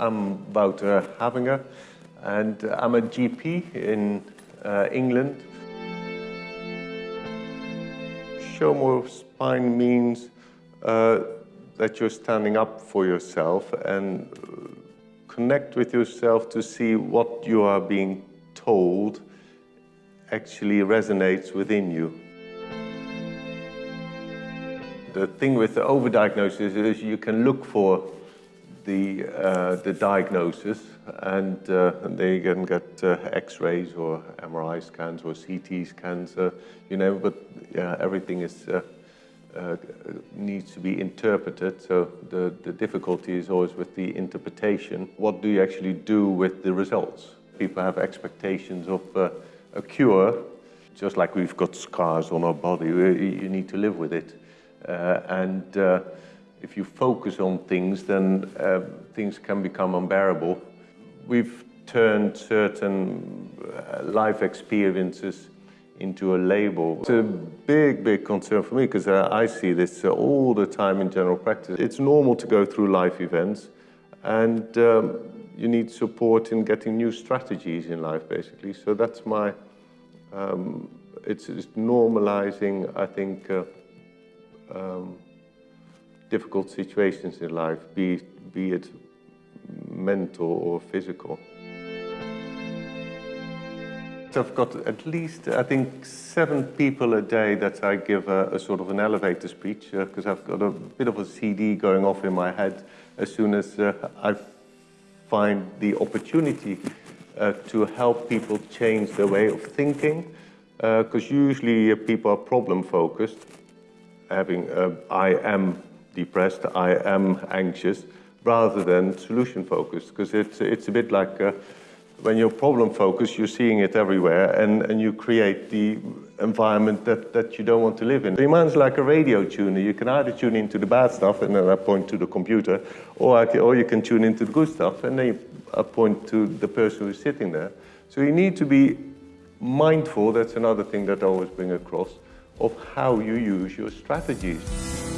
I'm Wouter Havinger and I'm a GP in uh, England. Show more spine means uh, that you're standing up for yourself and connect with yourself to see what you are being told actually resonates within you. The thing with the overdiagnosis is you can look for the, uh, the diagnosis and, uh, and they can get uh, x-rays or MRI scans or CT scans, uh, you know, but everything is, uh, uh, needs to be interpreted. So the, the difficulty is always with the interpretation. What do you actually do with the results? People have expectations of a cure, just like we've got scars on our body, you need to live with it. and if you focus on things, then uh, things can become unbearable. We've turned certain uh, life experiences into a label. It's a big, big concern for me because uh, I see this uh, all the time in general practice. It's normal to go through life events and um, you need support in getting new strategies in life, basically. So that's my, um, it's, it's, normalizing, I think, uh, um, difficult situations in life, be, be it mental or physical. I've got at least, I think, seven people a day that I give a, a sort of an elevator speech because uh, I've got a bit of a CD going off in my head as soon as uh, I find the opportunity uh, to help people change their way of thinking because uh, usually people are problem focused having uh, I am depressed, I am anxious, rather than solution focused, because it's, it's a bit like uh, when you're problem focused, you're seeing it everywhere and, and you create the environment that, that you don't want to live in. The mind's like a radio tuner. You can either tune into the bad stuff and then I point to the computer, or, can, or you can tune into the good stuff and then I point to the person who's sitting there. So you need to be mindful, that's another thing that I always bring across, of how you use your strategies.